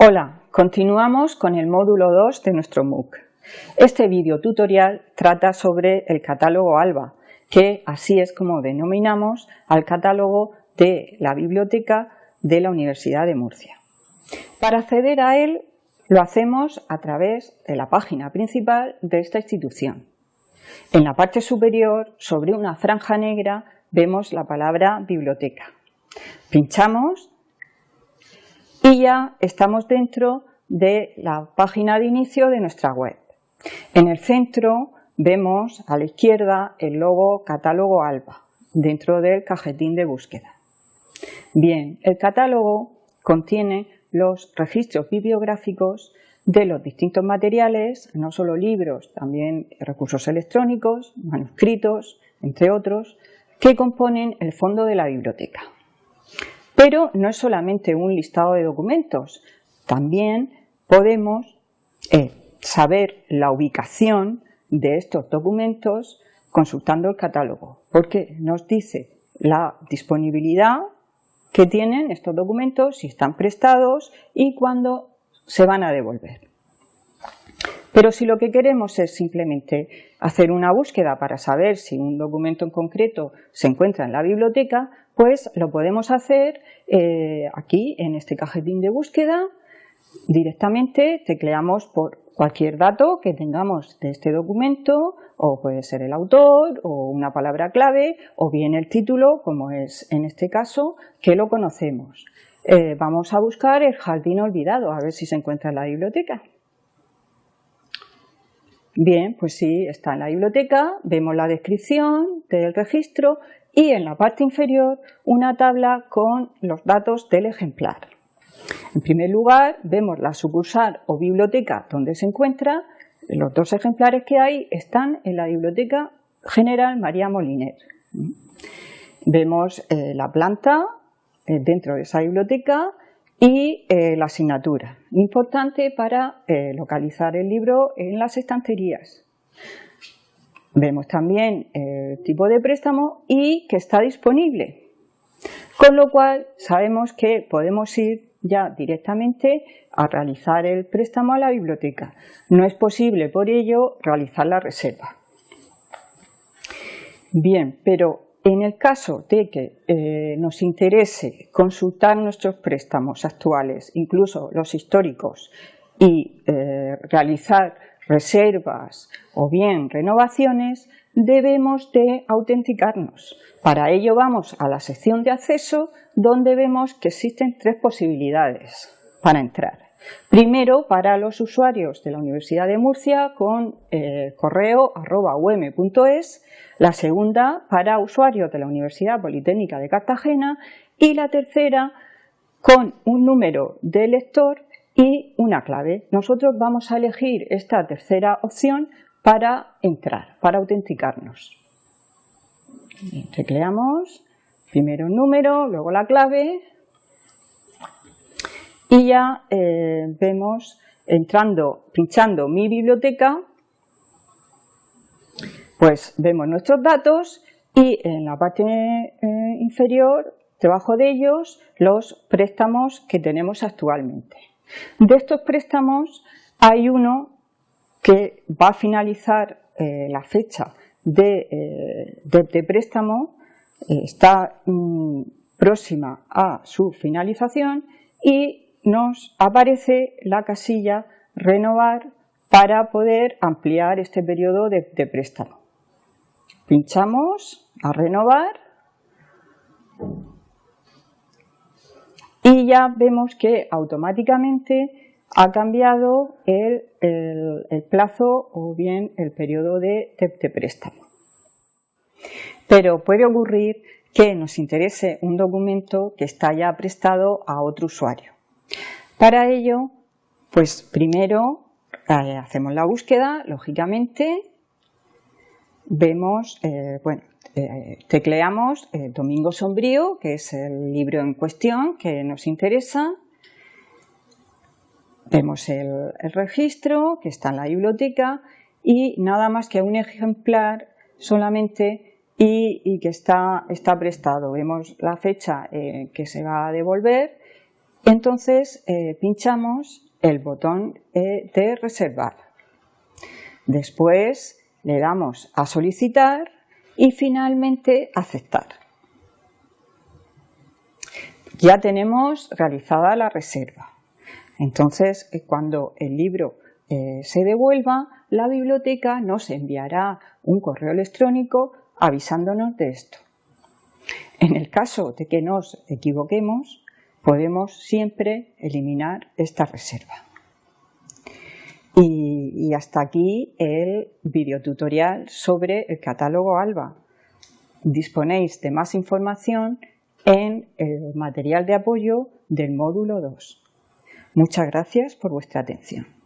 Hola, continuamos con el módulo 2 de nuestro MOOC. Este video tutorial trata sobre el catálogo ALBA, que así es como denominamos al catálogo de la biblioteca de la Universidad de Murcia. Para acceder a él lo hacemos a través de la página principal de esta institución. En la parte superior, sobre una franja negra, vemos la palabra biblioteca. Pinchamos y ya estamos dentro de la página de inicio de nuestra web. En el centro vemos a la izquierda el logo Catálogo ALBA, dentro del cajetín de búsqueda. Bien, el catálogo contiene los registros bibliográficos de los distintos materiales, no solo libros, también recursos electrónicos, manuscritos, entre otros, que componen el fondo de la biblioteca. Pero no es solamente un listado de documentos, también podemos eh, saber la ubicación de estos documentos consultando el catálogo, porque nos dice la disponibilidad que tienen estos documentos, si están prestados y cuándo se van a devolver. Pero si lo que queremos es simplemente hacer una búsqueda para saber si un documento en concreto se encuentra en la biblioteca, pues lo podemos hacer eh, aquí en este cajetín de búsqueda. Directamente tecleamos por cualquier dato que tengamos de este documento, o puede ser el autor, o una palabra clave, o bien el título, como es en este caso, que lo conocemos. Eh, vamos a buscar el jardín olvidado, a ver si se encuentra en la biblioteca. Bien, pues sí, está en la biblioteca, vemos la descripción del registro y en la parte inferior una tabla con los datos del ejemplar. En primer lugar, vemos la sucursal o biblioteca donde se encuentra. Los dos ejemplares que hay están en la Biblioteca General María Moliner. Vemos eh, la planta eh, dentro de esa biblioteca y eh, la asignatura, importante para localizar el libro en las estanterías. Vemos también el tipo de préstamo y que está disponible, con lo cual sabemos que podemos ir ya directamente a realizar el préstamo a la biblioteca. No es posible por ello realizar la reserva. Bien, pero en el caso de que eh, nos interese consultar nuestros préstamos actuales, incluso los históricos, y eh, realizar reservas o bien renovaciones, debemos de autenticarnos. Para ello vamos a la sección de acceso donde vemos que existen tres posibilidades para entrar. Primero, para los usuarios de la Universidad de Murcia con eh, correo arroba um.es, la segunda para usuarios de la Universidad Politécnica de Cartagena y la tercera con un número de lector y una clave. Nosotros vamos a elegir esta tercera opción para entrar, para autenticarnos. Tecleamos primero un número, luego la clave y ya eh, vemos entrando, pinchando mi biblioteca, pues vemos nuestros datos y en la parte eh, inferior, debajo de ellos, los préstamos que tenemos actualmente. De estos préstamos hay uno que va a finalizar eh, la fecha de, eh, préstamo, eh, está mm, próxima a su finalización y nos aparece la casilla renovar para poder ampliar este periodo de préstamo. Pinchamos a renovar y ya vemos que automáticamente ha cambiado el, plazo o bien el periodo de, préstamo. Pero puede ocurrir que nos interese un documento que está ya prestado a otro usuario. Para ello, pues primero eh, hacemos la búsqueda, lógicamente, vemos, eh, bueno, eh, tecleamos Domingo Sombrío, que es el libro en cuestión que nos interesa. Vemos el, registro que está en la biblioteca y nada más que un ejemplar solamente y, que está, prestado. Vemos la fecha que se va a devolver entonces eh, pinchamos el botón eh, de reservar. Después le damos a solicitar y finalmente aceptar. Ya tenemos realizada la reserva. Entonces, eh, cuando el libro se devuelva, la biblioteca nos enviará un correo electrónico avisándonos de esto. En el caso de que nos equivoquemos, podemos siempre eliminar esta reserva. Y, hasta aquí el videotutorial sobre el catálogo ALBA. Disponéis de más información en el material de apoyo del módulo 2. Muchas gracias por vuestra atención.